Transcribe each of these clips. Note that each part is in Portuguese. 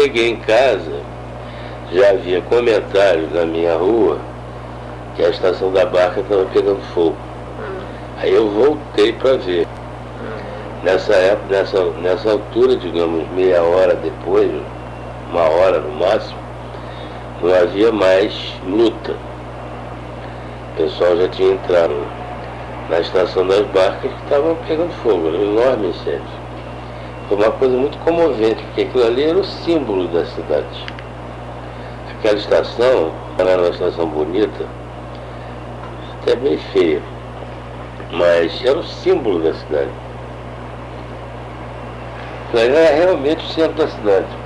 cheguei em casa, já havia comentários na minha rua que a estação da barca estava pegando fogo. Aí eu voltei para ver. Nessa época, nessa, nessa altura, digamos, meia hora depois, uma hora no máximo, não havia mais luta. O pessoal já tinha entrado na estação das barcas que estavam pegando fogo, era um enorme incêndio. Foi uma coisa muito comovente, porque aquilo ali era o símbolo da cidade. Aquela estação era uma estação bonita, até bem feia, mas era o símbolo da cidade. Era realmente o centro da cidade.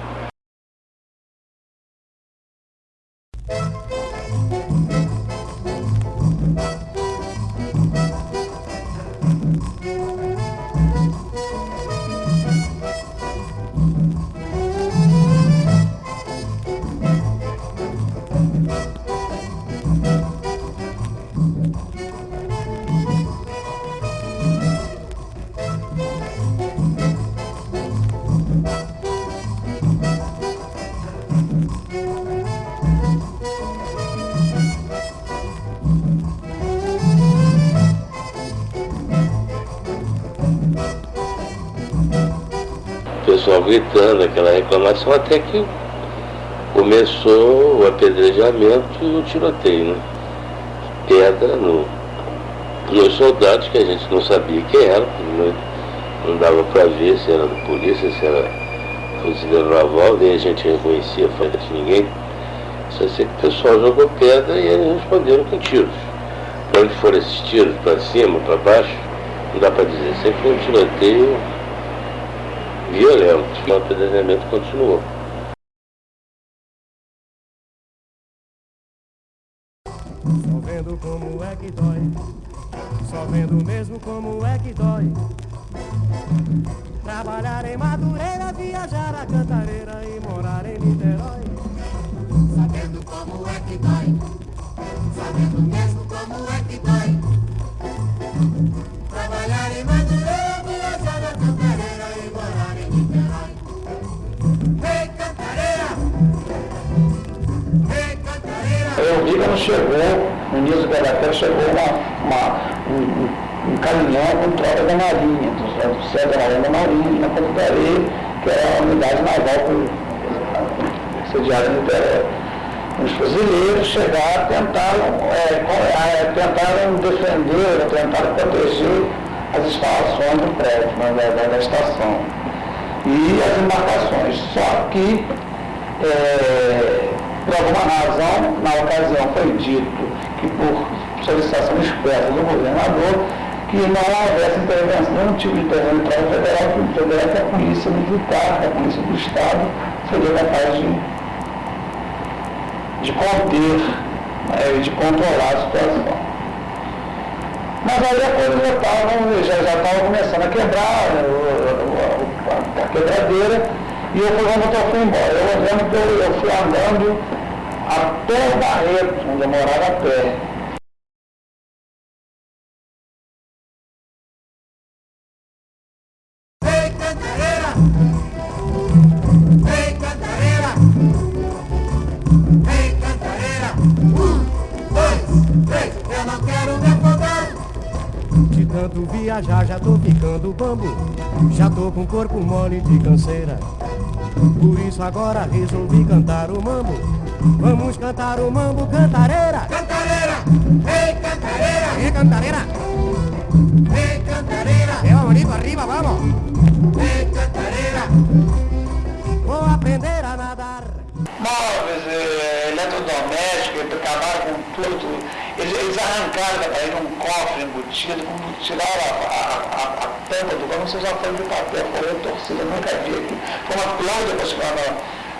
Pessoal gritando, aquela reclamação, até que começou o apedrejamento e o tiroteio, né? Pedra no, nos soldados que a gente não sabia quem era, não, não dava para ver se era da polícia, se era fuzileiro naval, nem a gente reconhecia de ninguém. Só sei que o pessoal jogou pedra e eles responderam com tiros. Para onde foram esses tiros, para cima, para baixo, não dá para dizer. Sempre foi um tiroteio violento. O apedrejamento continuou. Só vendo como é que dói, só vendo mesmo como é que dói. Trabalhar em Madureira, viajar a Cantareira e morar em Niterói. Sabendo como é que dói, sabendo mesmo como é que dói. Vi quando chegou, no início da terra chegou uma, uma, um, um, caminhão com tropa da Marinha, do, do céu da Marinha da Marinha, na Ponta da Areia, que era a unidade naval por sediada em Niterói. Os fuzileiros chegaram, tentaram, é, com- é, tentaram defender, tentaram proteger as instalações do prédio, da- da estação. E as embarcações. Só que é, por alguma razão, na que por solicitação expressa do governador, que não houvesse intervenção, nenhum tipo de intervenção federal, que federal que a polícia militar, a polícia do Estado, seria capaz de, de conter né, de controlar a situação. Mas aí a coisa já estava já, já tava começando a quebrar, o- o- a, a quebradeira, e eu fui eu fui embora. Eu eu, eu fui andando até o Barreto, onde eu morava a pé. Ei, Cantareira! Ei, Cantareira! Ei, Cantareira! Um, dois, três, eu não quero me afogar! De tanto viajar já tô ficando bambo Já tô com corpo mole de canseira Por isso agora resolvi cantar o mambo Vamos cantar o mambo cantareira Cantareira! Ei, Cantareira! É cantareira acabaram com tudo. Eles, eles arrancaram da parede um cofre embutido, como tiraram a, a, a, a tampa do cofre, você já foi de papel, foi torcida, nunca vi aqui. Foi uma planta depois quando,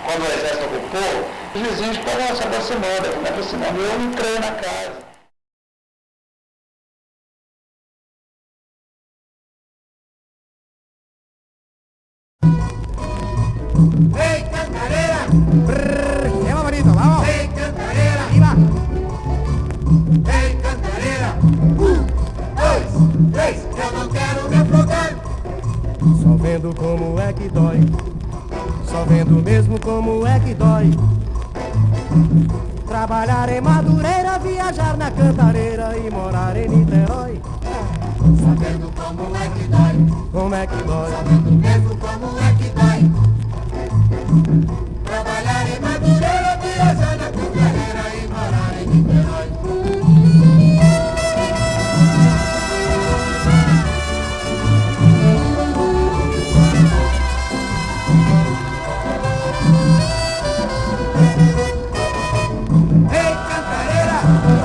quando o exército ocupou, os vizinhos foram se aproximando, se aproximando, eu entrei na casa. Ei, Cantareira! Que dói Só vendo mesmo como é que dói. Trabalhar em Madureira, viajar na Cantareira e morar em Niterói. Sabendo como é que dói, Como é que dói? sabendo mesmo como é que dói. Thank you.